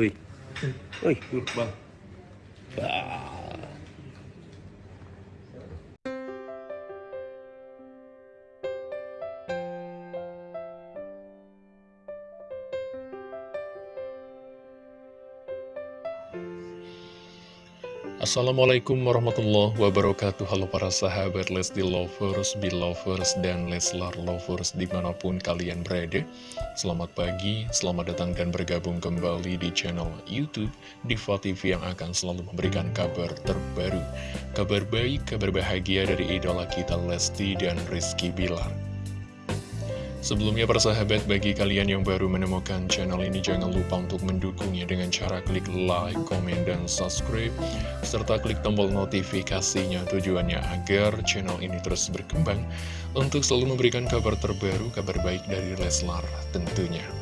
Ui. Ui. Vâng. Assalamualaikum warahmatullahi wabarakatuh. Halo para sahabat Lesti Lovers, Belovers, dan Leslar Lovers di mana pun kalian berada. Selamat pagi, selamat datang dan bergabung kembali di channel Youtube Diva TV yang akan selalu memberikan kabar terbaru. Kabar baik, kabar bahagia dari idola kita Lesti dan Rizky Bilar Sebelumnya persahabat bagi kalian yang baru menemukan channel ini jangan lupa untuk mendukungnya dengan cara klik like, komen, dan subscribe serta klik tombol notifikasinya tujuannya agar channel ini terus berkembang untuk selalu memberikan kabar terbaru, kabar baik dari Leslar tentunya.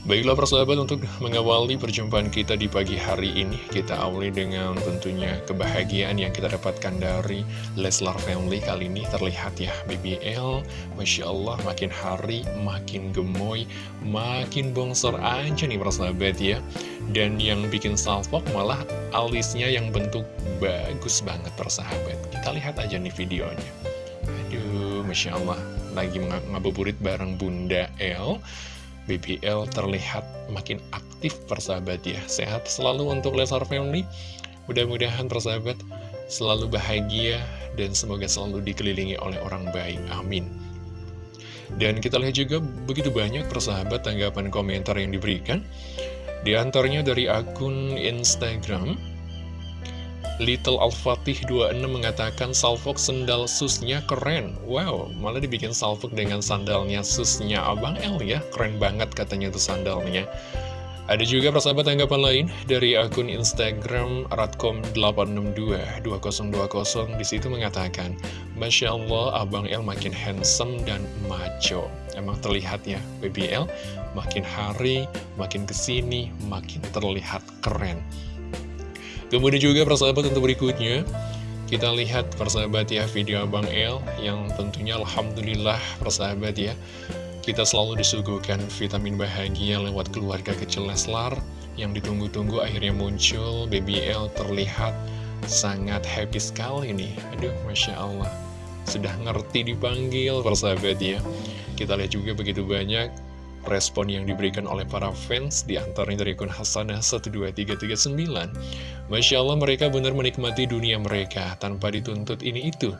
Baiklah persahabat untuk mengawali perjumpaan kita di pagi hari ini Kita awali dengan tentunya kebahagiaan yang kita dapatkan dari Leslar Family Kali ini. Terlihat ya BBL Masya Allah makin hari makin gemoy Makin bongsor aja nih persahabat ya. Dan yang bikin salpok malah alisnya yang bentuk bagus banget persahabat. Kita lihat aja nih videonya. Aduh Masya Allah Lagi ngabuburit bareng Bunda L BBL terlihat makin aktif persahabat ya. Sehat selalu untuk Lesar Family. Mudah-mudahan persahabat selalu bahagia dan semoga selalu dikelilingi oleh orang baik. Amin. Dan kita lihat juga begitu banyak persahabat tanggapan komentar yang diberikan. Di antaranya dari akun Instagram Little Al-Fatih 26 mengatakan salfok sendal susnya keren. Wow, malah dibikin salfok dengan sandalnya susnya Abang L ya. Keren banget katanya tuh sandalnya. Ada juga persahabat tanggapan lain dari akun Instagram Ratcom862 2020 di situ mengatakan Masya Allah Abang L makin handsome dan macho Emang terlihat ya BBL makin hari, makin ke sini, makin terlihat keren Kemudian juga persahabat untuk berikutnya Kita lihat persahabat ya video Abang El Yang tentunya Alhamdulillah persahabat ya Kita selalu disuguhkan vitamin bahagia lewat keluarga kecil Leslar Yang ditunggu-tunggu akhirnya muncul. Baby L terlihat sangat happy sekali nih. Aduh Masya Allah. Sudah ngerti dipanggil persahabat ya. Kita lihat juga begitu banyak respon yang diberikan oleh para fans di antaranya dari akun Hasanah 12339 Masya Allah mereka benar menikmati dunia mereka. Tanpa dituntut ini itu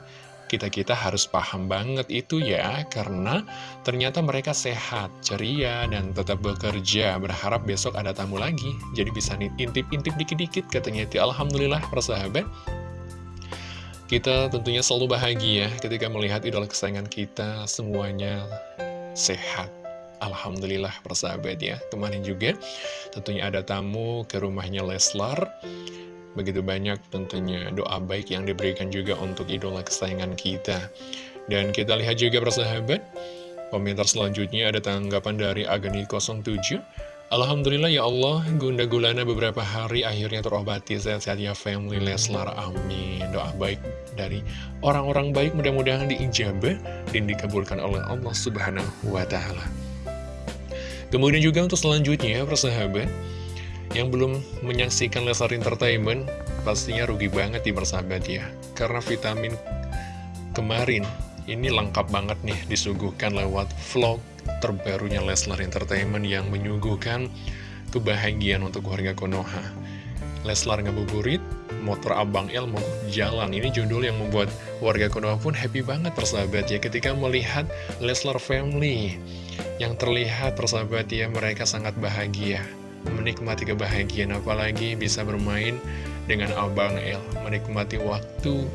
kita-kita harus paham banget itu ya karena ternyata mereka sehat, ceria, dan tetap bekerja. Berharap besok ada tamu lagi. Jadi bisa intip-intip dikit-dikit katanya Alhamdulillah persahabat kita tentunya selalu bahagia ketika melihat idola kesayangan kita semuanya sehat Alhamdulillah persahabat ya Kemarin juga tentunya ada tamu ke rumahnya Leslar. Begitu banyak tentunya doa baik yang diberikan juga untuk idola kesayangan kita. Dan kita lihat juga persahabat Komentar selanjutnya ada tanggapan dari Agni07 Alhamdulillah ya Allah, Gunda Gulana beberapa hari akhirnya terobati. Sehat-sehat ya family Leslar, amin. Doa baik dari orang-orang baik mudah-mudahan diijabah dan dikabulkan oleh Allah Subhanahu wa Ta'ala. Kemudian juga untuk selanjutnya, persahabat, yang belum menyaksikan Lesar Entertainment, pastinya rugi banget di persahabat ya. Karena vitamin kemarin, ini lengkap banget nih disuguhkan lewat vlog terbarunya Leslar Entertainment yang menyuguhkan kebahagiaan untuk warga Konoha. Leslar ngabuburit, motor Abang El mau jalan. Ini judul yang membuat warga Konoha pun happy banget persahabat ya ketika melihat Leslar Family yang terlihat persahabat ya mereka sangat bahagia. Menikmati kebahagiaan apalagi bisa bermain dengan Abang El. Menikmati waktu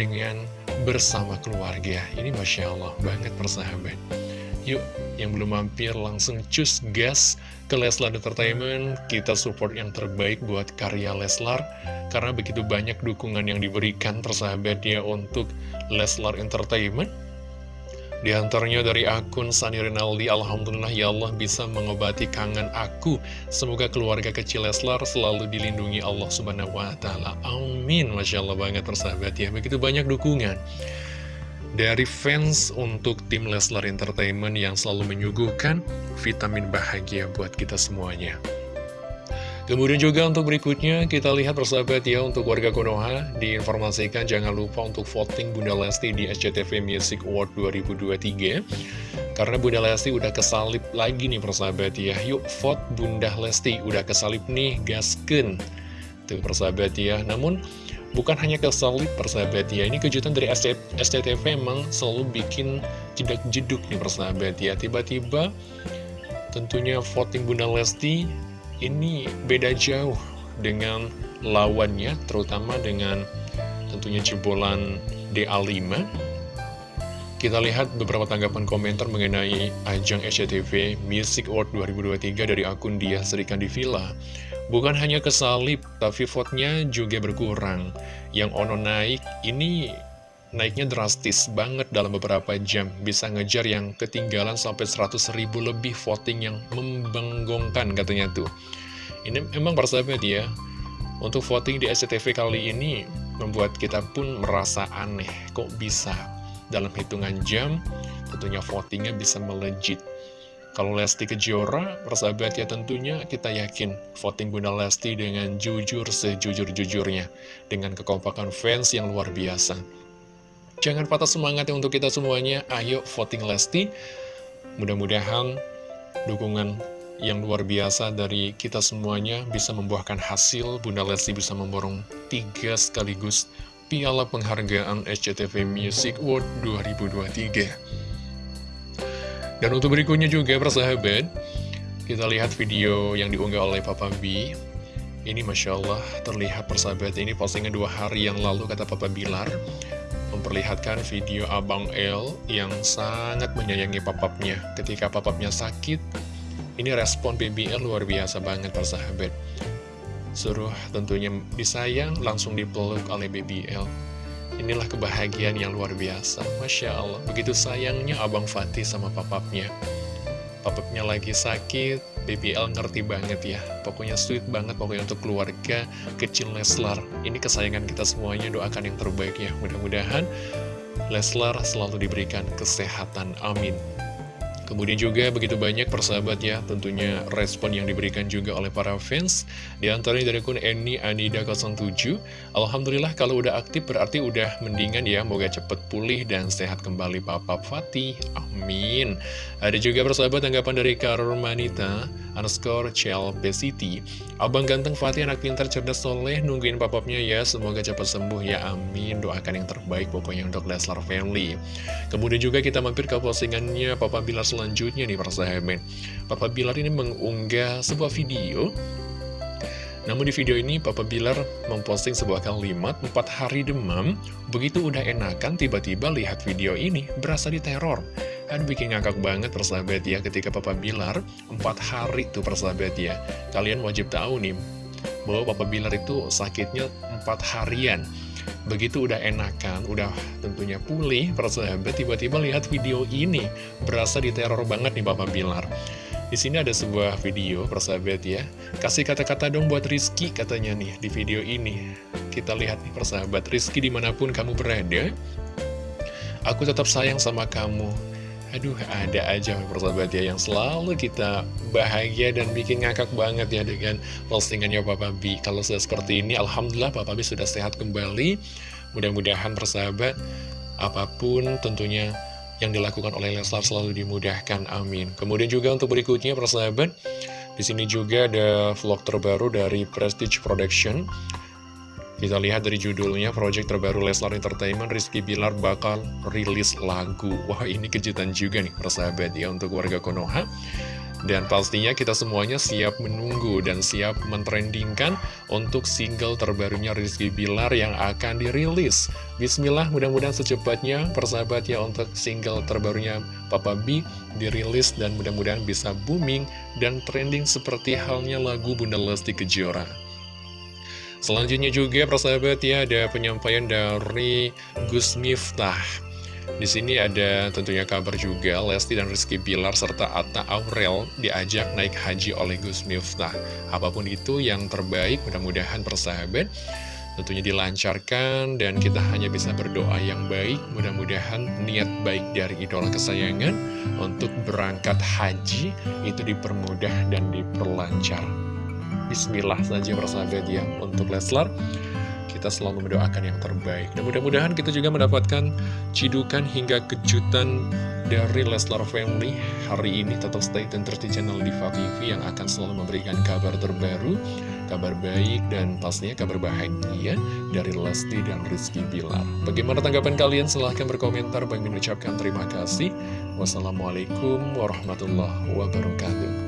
dengan bersama keluarga. Ini Masya Allah banget persahabat. Yuk, yang belum mampir langsung cus gas ke Leslar Entertainment. Kita support yang terbaik buat karya Leslar Karena begitu banyak dukungan yang diberikan persahabat ya untuk Leslar Entertainment di antaranya dari akun Sani Rinaldi, Alhamdulillah ya Allah bisa mengobati kangen aku. Semoga keluarga kecil Leslar selalu dilindungi Allah Subhanahu wa Ta'ala. Amin. Masya Allah banget persahabat ya. Begitu banyak dukungan dari fans untuk tim Leslar Entertainment yang selalu menyuguhkan vitamin bahagia buat kita semuanya. Kemudian juga untuk berikutnya kita lihat persahabat ya untuk warga Konoha diinformasikan jangan lupa untuk voting Bunda Lesti di SCTV Music Award 2023 karena Bunda Lesti udah kesalip lagi nih persahabat ya. Yuk vote Bunda Lesti. Udah kesalip nih gasken tuh persahabat ya. Namun bukan hanya kesalip persahabat ya. Ini kejutan dari SCTV memang selalu bikin jedak jeduk nih persahabat ya. Tiba-tiba tentunya voting Bunda Lesti ini beda jauh dengan lawannya, terutama dengan tentunya jebolan DA5. Kita lihat beberapa tanggapan komentar mengenai ajang SCTV Music Award 2023 dari akun Dia Serikan di Villa. Bukan hanya kesalip, tapi vote-nya juga berkurang. Yang Ono naik, ini naiknya drastis banget dalam beberapa jam. Bisa ngejar yang ketinggalan sampai 100 ribu lebih voting yang membanggongkan katanya tuh. Ini memang persahabat ya, untuk voting di SCTV kali ini membuat kita pun merasa aneh. Kok bisa dalam hitungan jam tentunya votingnya bisa melejit. Kalau Lesti Kejora, persahabat ya tentunya kita yakin voting Bunda Lesti dengan jujur sejujur-jujurnya. Dengan kekompakan fans yang luar biasa. Jangan patah semangat ya untuk kita semuanya. Ayo voting Lesti. Mudah-mudahan dukungan yang luar biasa dari kita semuanya bisa membuahkan hasil. Bunda Lesti bisa memborong tiga sekaligus piala penghargaan SCTV Music Award 2023. Dan untuk berikutnya juga persahabat, kita lihat video yang diunggah oleh Papa B. Ini Masya Allah terlihat persahabat ini postingan dua hari yang lalu kata Papa Bilar memperlihatkan video Abang L yang sangat menyayangi papapnya. Ketika papapnya sakit, ini respon BBL luar biasa banget persahabat. Suruh tentunya disayang, langsung dipeluk oleh BBL. Inilah kebahagiaan yang luar biasa. Masya Allah, begitu sayangnya Abang Fatih sama papapnya. Papapnya lagi sakit, BBL ngerti banget ya. Pokoknya sweet banget pokoknya untuk keluarga kecil Leslar. Ini kesayangan kita semuanya doakan yang terbaik ya. Mudah-mudahan Leslar selalu diberikan kesehatan. Amin Kemudian juga begitu banyak persahabat ya tentunya respon yang diberikan juga oleh para fans. Di antaranya dari akun Eni Anida 07 Alhamdulillah kalau udah aktif berarti udah mendingan ya Moga cepet pulih dan sehat kembali Papa Fatih. Amin. Ada juga persahabat tanggapan dari Karmanita underscore City Abang ganteng Fatih anak pintar cerdas soleh Nungguin papapnya ya Semoga cepat sembuh ya amin. Doakan yang terbaik pokoknya untuk Leslar Family. Kemudian juga kita mampir ke postingannya Papa Bilar selanjutnya nih para sahabat Papa Bilar ini mengunggah sebuah video. Namun di video ini Papa Bilar memposting sebuah kalimat 4 hari demam Begitu udah enakan tiba-tiba lihat video ini berasa diteror. Kan bikin ngakak banget persahabat ya ketika Papa Bilar 4 hari tuh persahabat ya. Kalian wajib tahu nih bahwa Papa Bilar itu sakitnya 4 harian Begitu udah enakan, udah tentunya pulih, persahabat tiba-tiba lihat video ini, berasa diteror banget nih Bapak Bilar. Di sini ada sebuah video, persahabat ya. Kasih kata-kata dong buat Rizky katanya nih di video ini. Kita lihat nih persahabat, Rizky di mana pun kamu berada, aku tetap sayang sama kamu. Aduh, ada aja persahabat ya yang selalu kita bahagia dan bikin ngakak banget ya dengan postingannya Papa B. Kalau sudah seperti ini, Alhamdulillah Papa B sudah sehat kembali. Mudah-mudahan persahabat, apa pun tentunya yang dilakukan oleh Leslar selalu dimudahkan, amin. Kemudian juga untuk berikutnya, persahabat, di sini juga ada vlog terbaru dari Prestige Production. Kita lihat dari judulnya, project terbaru Leslar Entertainment, Rizky Bilar bakal rilis lagu. Wah, ini kejutan juga nih, persahabat ya, untuk warga Konoha. Dan pastinya kita semuanya siap menunggu dan siap mentrendingkan untuk single terbarunya Rizky Bilar yang akan dirilis. Bismillah, mudah-mudahan secepatnya persahabat ya untuk single terbarunya Papa B dirilis dan mudah-mudahan bisa booming dan trending seperti halnya lagu Bunda Lesti Kejora. Selanjutnya juga persahabat ya ada penyampaian dari Gus Miftah di sini ada tentunya kabar juga Lesti dan Rizky Bilar serta Atta Aurel diajak naik haji oleh Gus Miftah. Apa pun itu yang terbaik, mudah-mudahan persahabat tentunya dilancarkan dan kita hanya bisa berdoa yang baik. Mudah-mudahan niat baik dari idola kesayangan untuk berangkat haji itu dipermudah dan diperlancar. Bismillah saja persahabat ya untuk Leslar. Kita selalu mendoakan yang terbaik. Dan mudah-mudahan kita juga mendapatkan cidukan hingga kejutan dari Leslar Family hari ini. Tetap stay tune terus di channel Diva TV yang akan selalu memberikan kabar terbaru kabar baik dan pastinya kabar bahagia dari Lesti dan Rizky Bilar. Bagaimana tanggapan kalian? Silahkan berkomentar. Bagi mengucapkan terima kasih. Wassalamualaikum warahmatullahi wabarakatuh